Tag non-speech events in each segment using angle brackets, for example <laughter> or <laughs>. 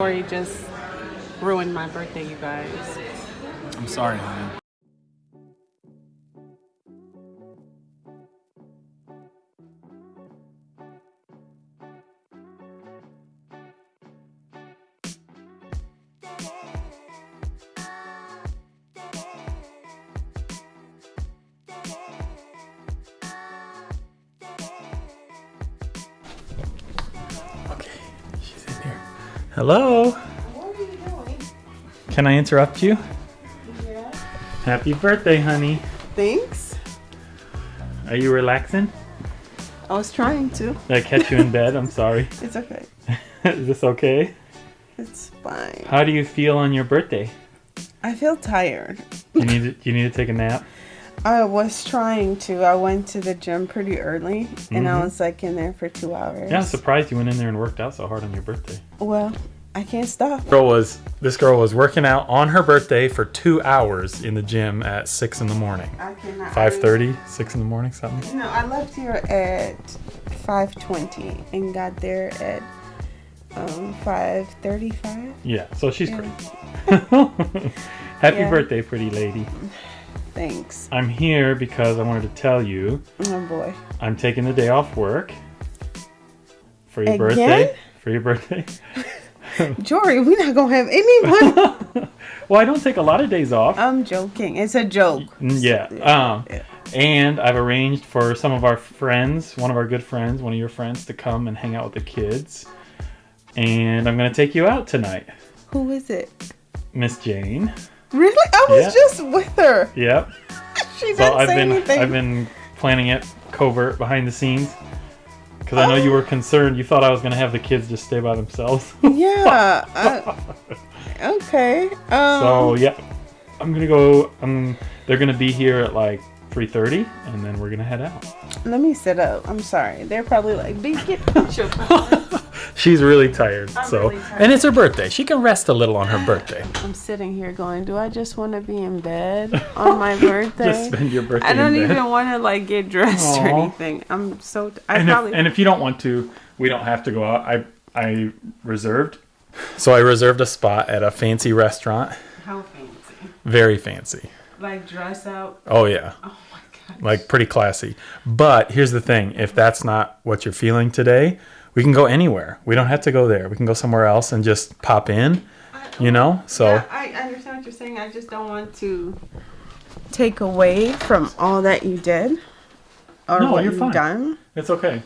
Jory just ruined my birthday, you guys. I'm sorry, honey. Hello. What are you doing? Can I interrupt you? Yeah. Happy birthday, honey. Thanks. Are you relaxing? I was trying to. Did I catch you in bed? I'm sorry. <laughs> It's okay. <laughs> Is this okay? It's fine. How do you feel on your birthday? I feel tired. You need to, you need to take a nap. <laughs> I was trying to. I went to the gym pretty early and I Mhm. was like in there for two hours. Yeah, I'm surprised you went in there and worked out so hard on your birthday. Well, I can't stop. Girl was this girl was working out on her birthday for two hours in the gym at six in the morning. I cannot. 5:30, 6 in the morning, something. No, I left here at 5:20 and got there at um 5:35. Yeah, so she's Yeah. great. <laughs> Happy Yeah. birthday, pretty lady. Thanks. I'm here because I wanted to tell you Oh boy. I'm taking the day off work for your Again? birthday. For your birthday. Jory, we're not gonna have anyone. <laughs> well, I don't take a lot of days off. I'm joking. It's a joke. Mm, Yeah. Um, Yeah. and I've arranged for some of our friends, one of our good friends, one of your friends, to come and hang out with the kids. And I'm gonna take you out tonight, Who is it? Miss Jane. Really? I was Yeah. just with her. Yep. <laughs> She didn't So I've say been anything. I've been planning it covert behind the scenes because I know you were concerned. You thought I was gonna have the kids just stay by themselves. <laughs> Yeah. I- <laughs> okay. Um, so yeah, I'm gonna go. Um, they're gonna be here at like 3:30, and then we're gonna head out. let me sit up. I'm sorry. They're probably like, "Be get <laughs> your. She's really tired, I'm so really tired. and it's her birthday. She can rest a little on her birthday. I'm sitting here going, "Do I just want to be in bed <laughs> on my birthday?" Just spend your birthday. I don't even want to like get dressed or anything. I'm so. T- I And probably. if, and if you don't want to, we don't have to go out. I I reserved. <laughs> So I reserved a spot at a fancy restaurant, How fancy? very fancy. Like dress out. Oh yeah. Oh my god. like pretty classy. But here's the thing: if that's not what you're feeling today, we can go anywhere. We don't have to go there. We can go somewhere else and just pop in. Oh, you know. So Yeah, I understand what you're saying. I just don't want to take away from all that you did or No, what you're you've fine. done. it's okay.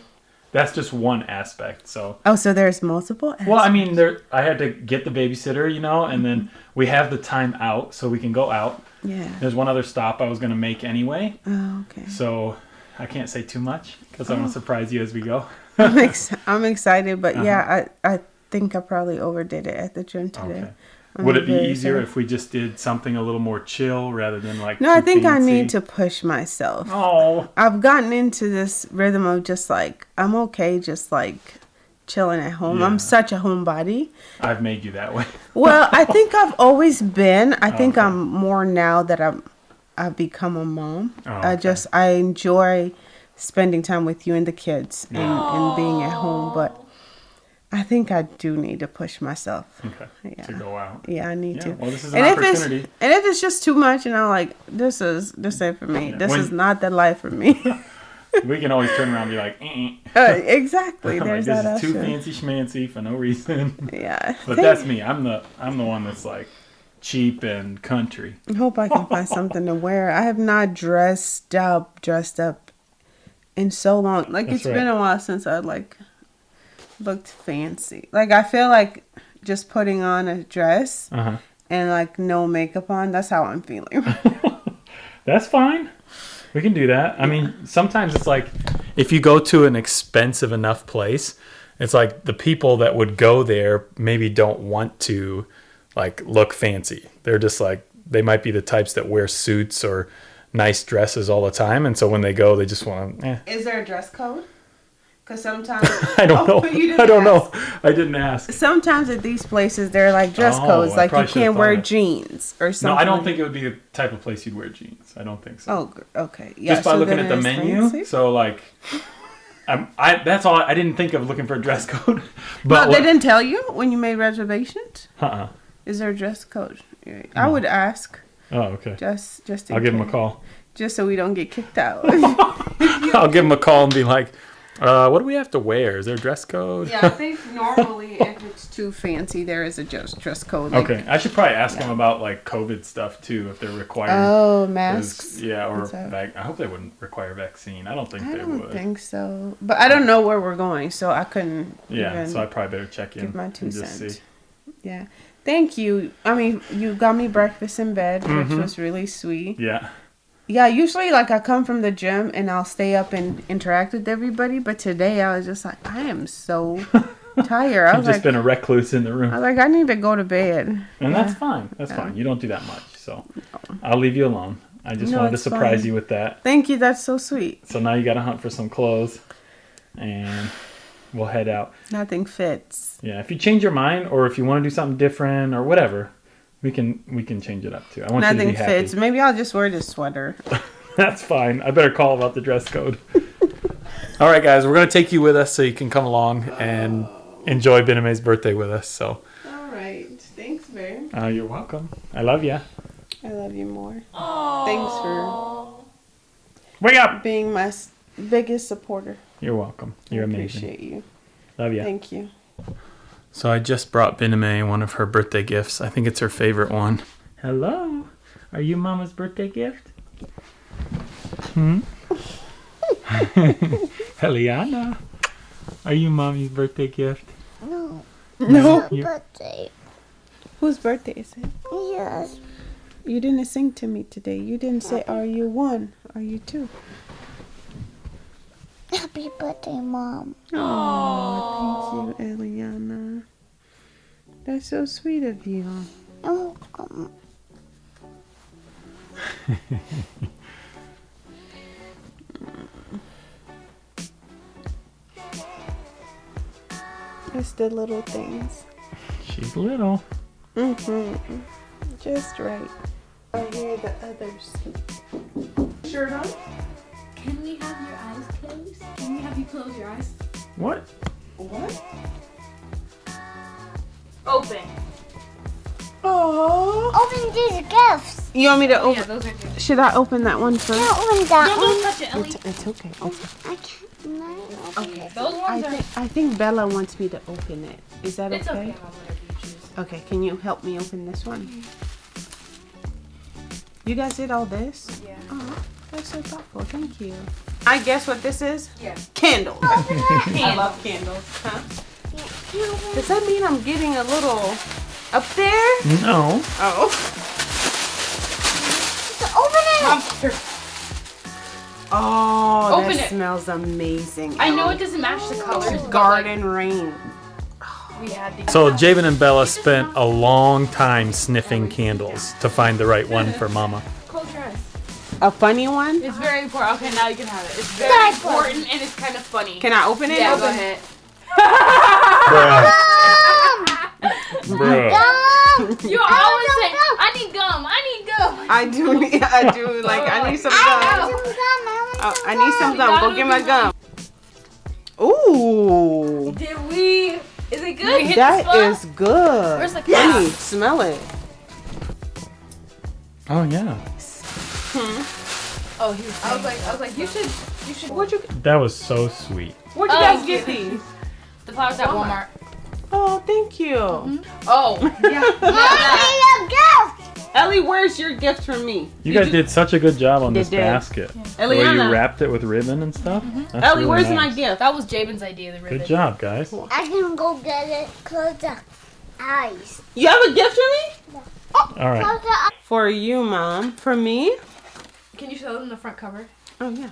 That's just one aspect. So Oh, so there's multiple. well, I mean, there I had to get the babysitter, you know, and then we have the time out, so we can go out. Yeah. There's one other stop I was gonna make anyway, Oh, okay. so I can't say too much because I want to surprise you as we go. <laughs> I'm, ex- I'm excited, but Uh-huh. yeah, I I think I probably overdid it at the gym today. Okay. I'm Would it be easier if we just did something a little more chill rather than like? No, I think I need to push myself. Oh, I've gotten into this rhythm of just like I'm okay, just like chilling at home. Yeah. I'm such a homebody. I've made you that way. <laughs> Well, I think I've always been. I oh, think Okay. I'm more now that I'm I've become a mom. Oh, I just I enjoy spending time with you and the kids and, and being at home, but I think I do need to push myself. Okay. Yeah. To go out. Yeah, I need Yeah, to. well, this is an and if it's opportunity. and if it's just too much, and I'm like, this is this ain't for me. Yeah, This when- is not the life for me. <laughs> We can always turn around and be like, eh. <laughs> uh, exactly. <laughs> like, There's this is too fancy schmancy for no reason. <laughs> Yeah. But Thank- that's me. I'm the I'm the one that's like cheap and country. I hope I can find something to wear. I have not dressed up, dressed up in so long. Like That's it's been a while since I like looked fancy. Like I feel like just putting on a dress Uh huh. and like no makeup on. That's how I'm feeling. That's fine. We can do that. I mean, sometimes it's like if you go to an expensive enough place, it's like the people that would go there maybe don't want to like look fancy. They're just like they might be the types that wear suits or nice dresses all the time, and so when they go, they just want to. Eh. Is there a dress code? Because sometimes <laughs> I don't Oh, know. <laughs> I don't ask. know. I didn't ask. Sometimes at these places they're like dress Oh, codes, like you can't wear of- jeans or something. No. I don't think it would be the type of place you'd wear jeans. I don't think so. Oh, okay. Yeah, just by so looking at the menu. fancy? So like, I'm, I that's all. I didn't think of looking for a dress <laughs> code. But no, they didn't tell you when you made reservations. uh-uh. Is there a dress code? I would ask Oh, okay. just just. I'll give him a call. Just so we don't get kicked out. I'll give him a call and be like, uh, "What do we have to wear? Is there a dress code?" yeah, I <laughs> think normally if it's too fancy, there is a dress dress code. like- Okay, I should probably ask them about like COVID stuff too, if they're required. Oh, masks. Yeah, or vac- I hope they wouldn't require vaccine. I don't think I they don't would. think so, but I don't know where we're going, so I couldn't. yeah, so I probably better check in give my two cents. Yeah, thank you. I mean, you got me breakfast in bed, Mhm. which was really sweet. Yeah, Yeah, usually like I come from the gym and I'll stay up and interact with everybody, but today I was just like, I am so <laughs> tired. I I've was just like, been a recluse in the I room, was like, I need to go to bed. and Yeah. that's fine. That's Yeah. fine. You don't do that much, so I'll leave you alone. I just No, wanted to surprise fine. you with that. Thank you. That's so sweet. So now you got to hunt for some clothes, and we'll head out. Nothing fits. Yeah, if you change your mind or if you want to do something different or whatever, we can we can change it up too. I want you Nothing to be happy. fits. Maybe I'll just wear this sweater. <laughs> That's fine. I better call about the dress code. <laughs> All right, guys, we're gonna take you with us so you can come along and enjoy Bename's birthday with us. So All right. Thanks, babe. uh, you're welcome. I love you. I love you more. Aww. Thanks for Wake up. being my biggest supporter. You're welcome. You're I amazing. appreciate you. Love you. Thank you. So I just brought Bename one of her birthday gifts. I think it's her favorite one. Hello. Are you Mama's birthday gift? Hmm? <laughs> Eliana. Are you Mommy's birthday gift? No. No. You- Birthday. Whose birthday is it? Yes. You didn't sing to me today. You didn't say, Are you one? Are you two? Happy birthday, Mom. Oh, thank you, Eliana. That's so sweet of you. You're welcome. It's the little things. She's little. Mm-hmm. Just right. I hear the others. Shirt on? Can we have your eyes closed? Can we have you close your eyes? What? What? Open. Oh. Open these gifts. You want me to oh, Yeah, open? those are good. Should I open that one first? Can't open that Don't, one. don't touch it, Ellie. It's, it's okay. It's, I can't. No, okay. Those I ones are. think, I think Bella wants me to open it. Is that It's okay, okay? You. Okay, can you help me open this one? Mm-hmm. You guys did all this? Yeah. Oh, that's so thoughtful. Thank you. I guess what this is? Yeah. Candles. Oh, <laughs> I love candles. Huh? Can't Does that mean I'm getting a little up there? No. Oh. Open it. Oh, Open that it. smells amazing. I know it doesn't match the colors. but, like, Garden rain. we had to. So Jabin and Bella spent a long time sniffing candles to find the right one <laughs> for Mama. Close your eyes. A funny one? It's very important. Okay, now you can have it. It's very That's important and it's kind of funny. Can I open it? yeah, Open go it. ahead. Bruh. Gum. You always say, I need gum. I need gum. I do need, I do, like, I need some gum. I need some gum. I want Oh, some I need some gum. gum. Go get my do gum. Ooh. Did we? Is it good? Hit the That spot? good. Where's the Honey, cap? smell it. Oh yeah. Hmm. Oh, he was. I was like, I was like, you should, you should. Where'd you, That was so sweet. where'd you Oh, guys get these? The flowers at Walmart. Oh, thank you. Mm-hmm. Oh, <laughs> yeah. <laughs> Mommy, a gift. Ellie, where's your gift from me? You guys did such a good job on They this did. basket. The way you wrapped it with ribbon and stuff. Mm-hmm. That's Ellie, really where's nice. my gift? That was Jabin's idea. The ribbon. Good job, guys. I can go get it. Close the eyes. You have a gift for me? Oh, All right. Close the eyes. For you, Mom. For me? Can you show them the front cover? Oh, yeah.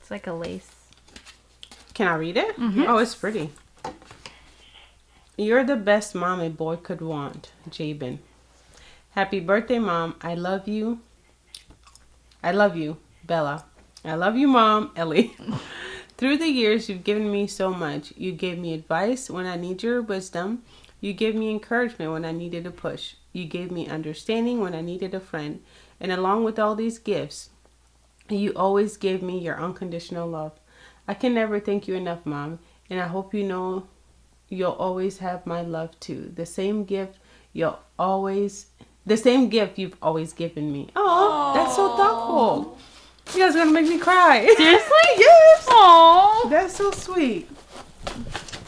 It's like a lace. Can I read it? Mm-hmm. Oh, it's pretty. You're the best mom a boy could want, Jabin. Happy birthday, Mom. I love you. I love you, Bella. I love you, Mom, Ellie. <laughs> Through the years, you've given me so much. You gave me advice when I need your wisdom. You gave me encouragement when I needed a push. You gave me understanding when I needed a friend. And along with all these gifts, you always gave me your unconditional love. I can never thank you enough, Mom. And I hope you know you'll always have my love too. The same gift you'll always, the same gift you've always given me. Oh, that's so thoughtful. You guys are gonna make me cry. <laughs> Seriously? yes. Aww. That's so sweet.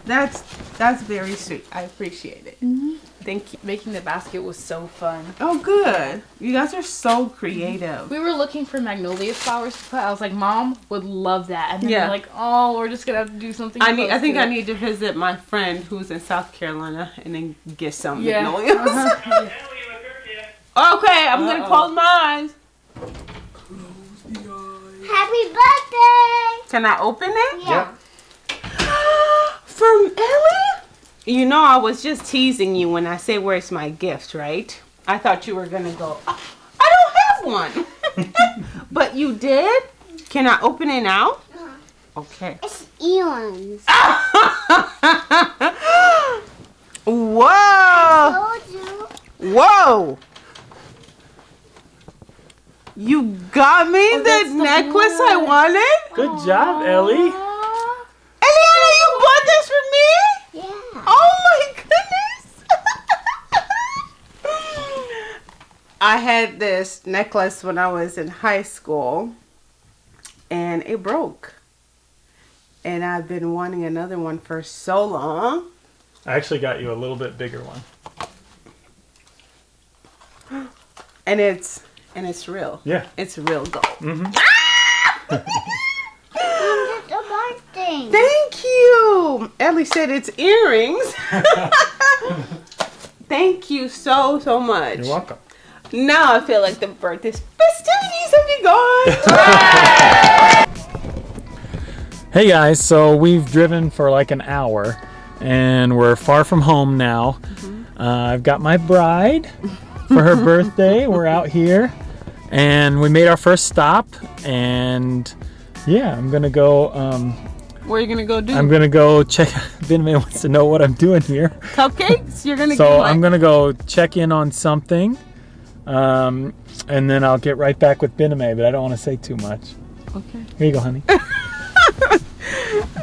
That's that's very sweet. I appreciate it. Mm-hmm. Thank you. Making the basket was so fun. Oh, good. You guys are so creative. We were looking for magnolia flowers to put. I was like, Mom would love that. And then Yeah. like, oh, we're just gonna have to do something. I need. I think I it." need to visit my friend who's in South Carolina and then get some Yeah. magnolias. <laughs> Uh-huh. okay, I'm gonna Uh-oh. close my eyes. Happy birthday! Can I open it? Yeah. <gasps> From Ellie? You know, I was just teasing you when I say where's my gift, right? I thought you were gonna go. "Oh, I don't have one. <laughs> but you did. Can I open it now? Uh-huh. Okay. It's Ewan's. <laughs> Whoa! Told you. Whoa! You got me oh, the that's the necklace I wanted? Good job, Ellie. Eliana, you bought this for me? Yeah. Oh my goodness! I had this necklace when I was in high school and it broke. And I've been wanting another one for so long. I actually got you a little bit bigger one. <gasps> And it's and it's real. Yeah. It's real gold. It's a birthday. Thank you. Ellie said it's earrings. <laughs> <laughs> Thank you so so much. You're welcome. Now I feel like the birthday festivities have begun. Hey guys, so we've driven for like an hour and we're far from home now. Uh, I've got my bride for her birthday. <laughs> We're out here and we made our first stop and yeah, I'm gonna go. Um, Where are you gonna go do? I'm gonna go check. <laughs> Ben May wants to know what I'm doing here, Cupcakes? You're gonna so I'm gonna go check in on something, um, and then I'll get right back with May. But I don't want to say too much. Okay. Here you go, honey. <laughs>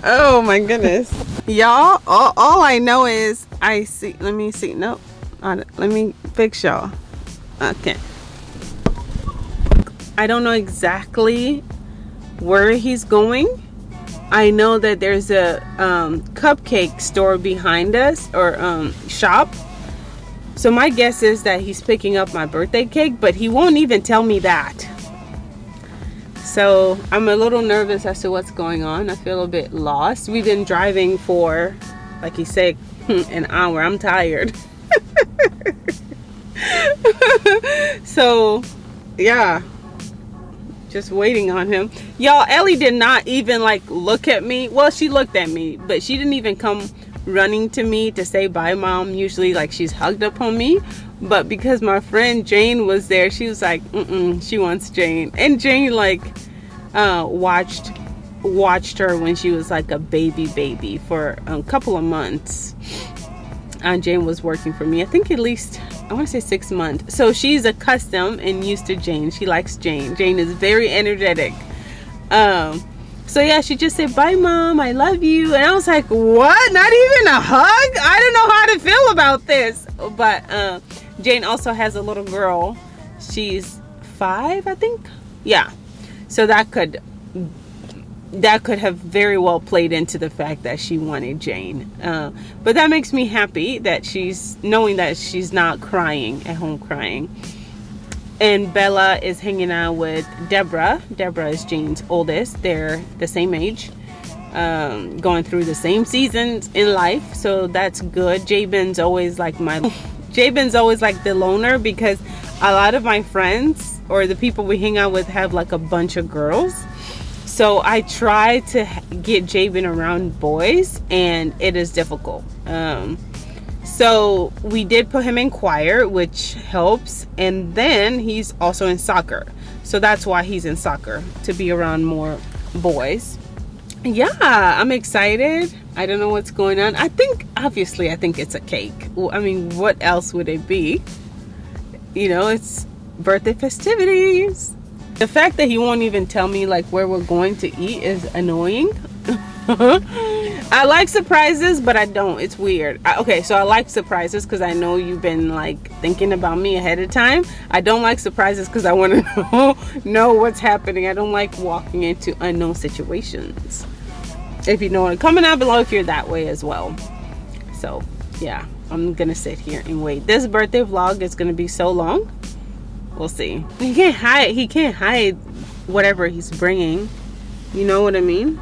Oh my goodness. y'all, all, all I know is I see let me see. Nope. Uh, let me fix y'all. Okay. I don't know exactly where he's going. I know that there's a um, cupcake store behind us or um, shop. So my guess is that he's picking up my birthday cake, but he won't even tell me that. So I'm a little nervous as to what's going on. I feel a bit lost. We've been driving for, like you said, <laughs> an hour. I'm tired. <laughs> so, yeah, just waiting on him. Y'all, Ellie did not even like look at me. Well, she looked at me, but she didn't even come running to me to say bye, mom. Usually, like she's hugged up on me. But because my friend Jane was there, she was like, Mm-mm, she wants Jane. And Jane like uh, watched watched her when she was like a baby baby for a couple of months. And Jane was working for me. I think at least I want to say six months. So she's accustomed and used to Jane. She likes Jane. Jane is very energetic. Um, so yeah, she just said, "Bye, mom. I love you." And I was like, "What? Not even a hug? I don't know how to feel about this." But uh, Jane also has a little girl. She's five, I think. Yeah. So that could that could have very well played into the fact that she wanted Jane. Uh, but that makes me happy that she's knowing that she's not crying at home crying. And Bella is hanging out with Deborah. Deborah is Jane's oldest. They're the same age, um, going through the same seasons in life. So that's good. Jabin's always like my. <laughs> Jabin's always like the loner because a lot of my friends or the people we hang out with have like a bunch of girls. So I try to get Jabin around boys, and it is difficult. Um, so we did put him in choir, which helps, and then he's also in soccer. So that's why he's in soccer to be around more boys. Yeah, I'm excited. I don't know what's going on. I think, obviously, I think it's a cake. I mean, what else would it be? You know, it's birthday festivities. The fact that he won't even tell me like where we're going to eat is annoying. <laughs> I like surprises, but I don't. It's weird. I, okay, so I like surprises because I know you've been like thinking about me ahead of time. I don't like surprises because I want to <laughs> know know what's happening. I don't like walking into unknown situations. If you know, comment down below if you're that way as well. So yeah, I'm gonna sit here and wait. This birthday vlog is gonna be so long. We'll see. He can't hide. He can't hide whatever he's bringing. You know what I mean?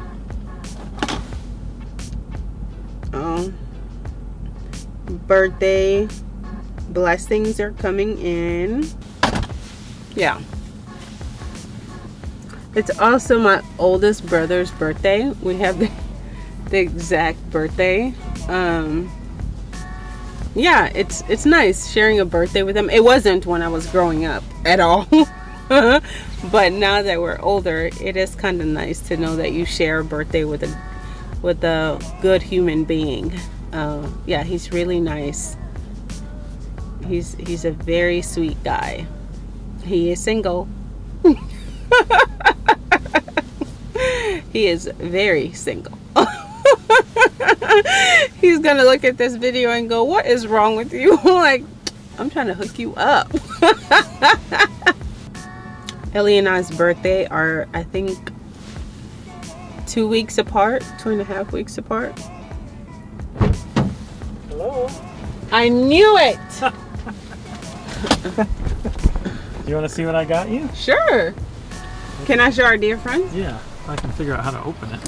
Birthday blessings are coming in. Yeah. It's also my oldest brother's birthday. We have the, the exact birthday. Um, yeah, it's it's nice sharing a birthday with him. It wasn't when I was growing up at all. <laughs> but now that we're older, it is kind of nice to know that you share a birthday with a with a good human being. Uh, yeah, he's really nice. He's he's a very sweet guy. He is single. <laughs> he is very single. <laughs> He's gonna look at this video and go, "What is wrong with you?" <laughs> like, I'm trying to hook you up. Ellie and I's birthday are, I think, two weeks apart, two and a half weeks apart. Hello. I knew it. <laughs> You want to see what I got you? Sure. Can I show our dear friends? Yeah, I can figure out how to open it.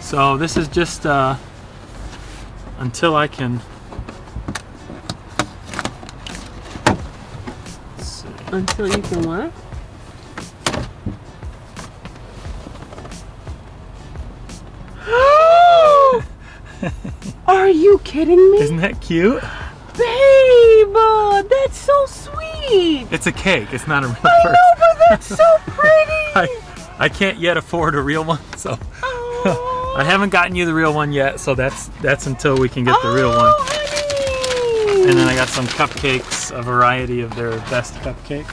so this is just uh, until I can. Let's see. Until you can what? Kidding me? Isn't that cute? Babe, uh, that's so sweet. It's a cake. It's not a real I purse. know, but that's so <laughs> pretty. I, I can't yet afford a real one, so Oh, <laughs> I haven't gotten you the real one yet. So that's that's until we can get the real one. Oh, honey. And then I got some cupcakes, a variety of their best cupcake.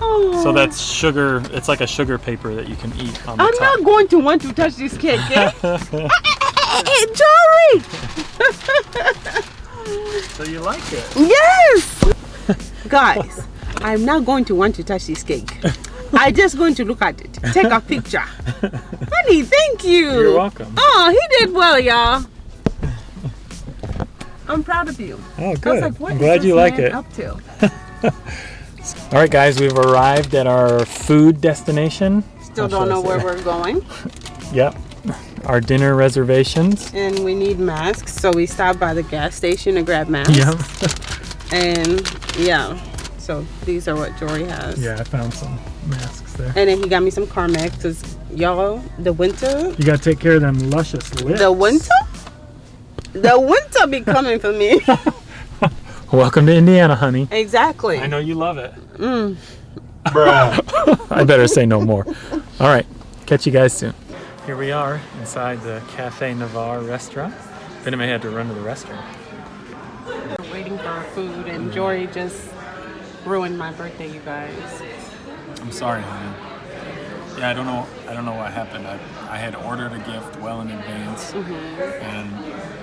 Oh. So that's sugar. It's like a sugar paper that you can eat on the I'm top. not going to want to touch this cake, eh? <laughs> Eh, Jory! so you like it? Yes! Guys, I'm not going to want to touch this cake. I'm just going to look at it, take a picture. Honey, thank you. You're welcome. Oh, he did well, y'all. I'm proud of you. Oh, good. Like, I'm glad you like it. Up to? <laughs> All right, guys, we've arrived at our food destination. Still don't know where it? we're going, <laughs> Yep. Our dinner reservations. and we need masks, so we stopped by the gas station to grab masks. Yep. <laughs> And yeah, so these are what Jory has. yeah, I found some masks there. And then he got me some Carmex because y'all, the winter, You gotta take care of them luscious lips. the winter, the winter be coming for me. <laughs> <laughs> Welcome to Indiana, honey. exactly. I know you love it. Mm. I better say no more. All right, catch you guys soon. Here we are inside the Cafe Navarre restaurant. Then I had to run to the restaurant. We're waiting for our food, and Jory just ruined my birthday, you guys. I'm sorry, honey. Yeah, I don't know. I don't know what happened. I, I had ordered a gift well in advance, mm-hmm. and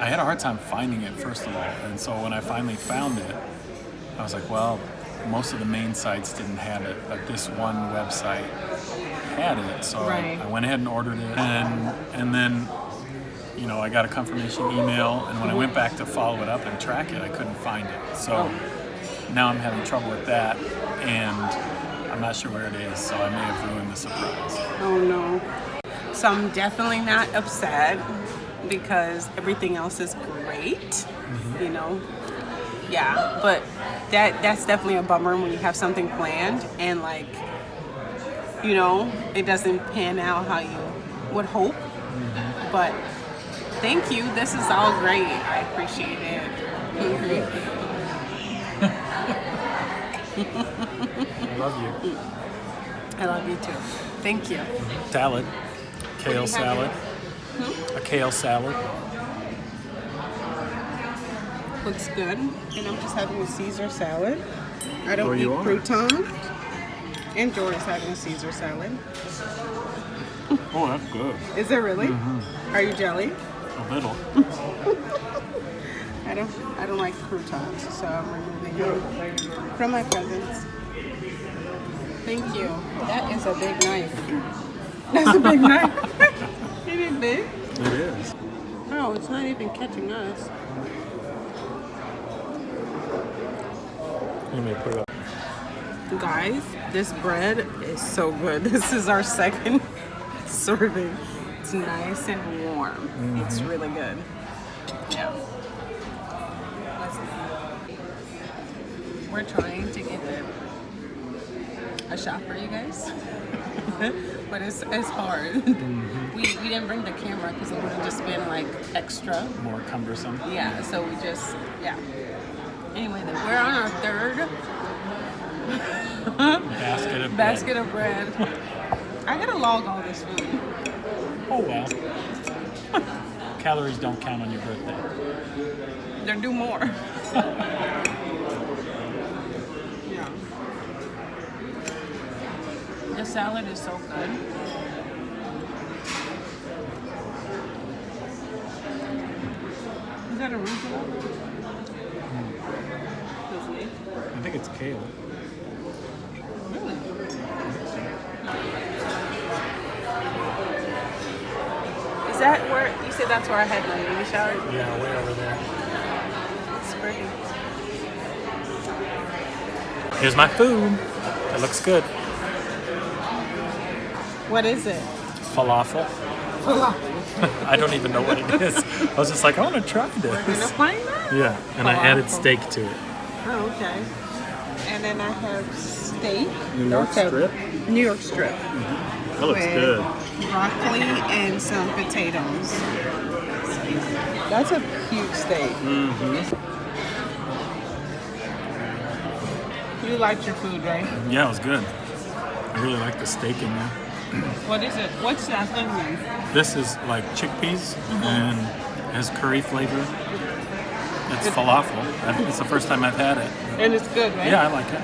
I had a hard time finding it first of all. And so when I finally found it, I was like, well, most of the main sites didn't have it, but this one website had it. So Right. I, I went ahead and ordered it, and and then. You know, I got a confirmation email, and when I went back to follow it up and track it, I couldn't find it. So oh. now I'm having trouble with that, and I'm not sure where it is, so I may have ruined the surprise. Oh no. So I'm definitely not upset because everything else is great. Mm-hmm. You know? Yeah, but that that's definitely a bummer when you have something planned and like you know, it doesn't pan out how you would hope. But thank you. This is all great. I appreciate it. I love you. I love you too. Thank you. Salad, kale you have salad, a kale salad. Looks good. And I'm just having a Caesar salad. I don't eat you are? crouton. And Jordan's having a Caesar salad. <laughs> Oh, that's good. Is it really? Mm-hmm. Are you jelly? A little. <laughs> I don't. I don't like croutons, so I'm removing them from my presents. Thank you. That is a big knife. <laughs> That's a big knife. It is big. It is. Oh, it's not even catching us. Let me put it up. Guys, this bread is so good. <laughs> This is our second <laughs> serving. It's nice and warm. It's mm-hmm. really good. Yeah. We're trying to get a shot for you guys, <laughs> but it's, it's hard. Mm-hmm. We, we didn't bring the camera because it would have just been like extra. More cumbersome. Yeah, so we just, yeah. Anyway, then we're on our third Basket of basket of bread. I gotta log all this food. Oh well. Calories don't count on your birthday. There do more. yeah. The salad is so good. Is that arugula? Does it? I think it's kale. Is that where you said that's where I had my baby shower? Yeah, way over there. It's pretty. Here's my food. It looks good. What is it? Falafel. Falafel. <laughs> I don't even know what it is. I was just like, I want to try this. We're gonna find that. Yeah, and I added steak to it. Oh, okay. And then I have steak. New York Okay. strip? New York strip. That looks good. Broccoli and some potatoes. That's a huge steak. Mm-hmm. You liked your food, right? Yeah, it was good. I really like the steak in there. <clears throat> What is it? What's that thing? This is like chickpeas and has curry flavor. It's falafel. I think it's the first time I've had it. And it's good, right? Yeah, I like it.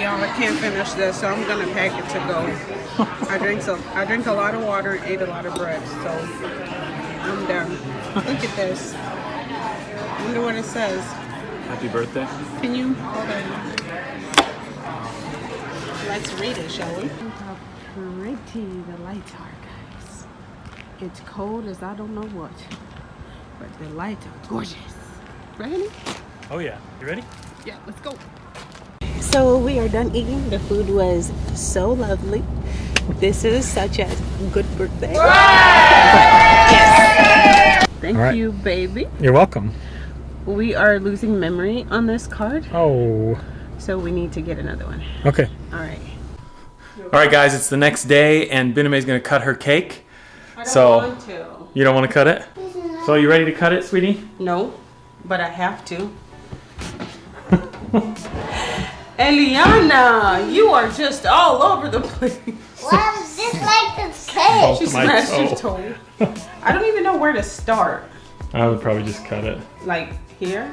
Y'all, I can't finish this, so I'm gonna pack it to go. I drink some. I drink a lot of water, and ate a lot of bread, so I'm done. Look at this. Wonder what it says. Happy birthday. Can you hold on? Let's read it, shall we? How pretty the lights are, guys. It's cold as I don't know what, but the lights are gorgeous. Ready? Oh yeah. You ready? Yeah, let's go. So we are done eating. The food was so lovely. This is such a good birthday. Yes. Thank All right. you, baby. You're welcome. We are losing memory on this card, Oh. so we need to get another one. Okay. All right. All right, guys. It's the next day, and Bename's gonna cut her cake. I don't So- want to. You don't want to cut it? So you ready to cut it, sweetie? No, but I have to. <laughs> Eliana, you are just all over the place. Why is this like this cake? She my smashed your toe. toe. I don't even know where to start. I would probably just cut it. Like here?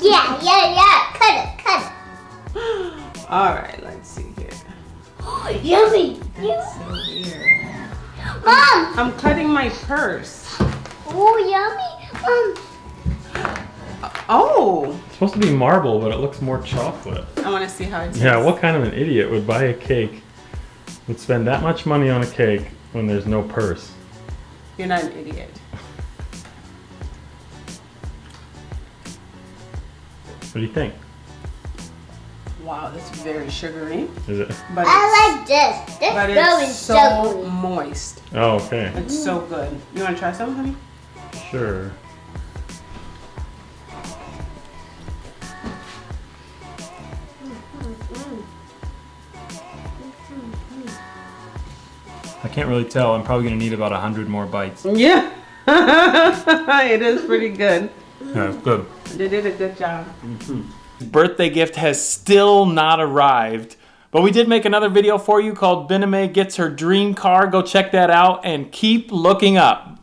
Yeah, yeah, yeah. Cut it, cut it. <gasps> All right, let's see here. it. <gasps> Yummy. So weird. Mom. I'm cutting my purse. Oh, yummy. Mom. Oh, It's supposed to be marble, but it looks more chocolate. I want to see how it tastes. Yeah, what kind of an idiot would buy a cake, and spend that much money on a cake when there's no purse? You're not an idiot. What do you think? Wow, that's very sugary, Is it? but I like this. This but going it's so so moist. Oh, okay. It's so good. You want to try some, honey? Sure. I can't really tell. I'm probably gonna need about a hundred more bites. Yeah, <laughs> it is pretty good. Yeah, it's good. They did a good job. Mm-hmm. Birthday gift has still not arrived, but we did make another video for you called Bename Gets Her Dream Car. Go check that out and keep looking up.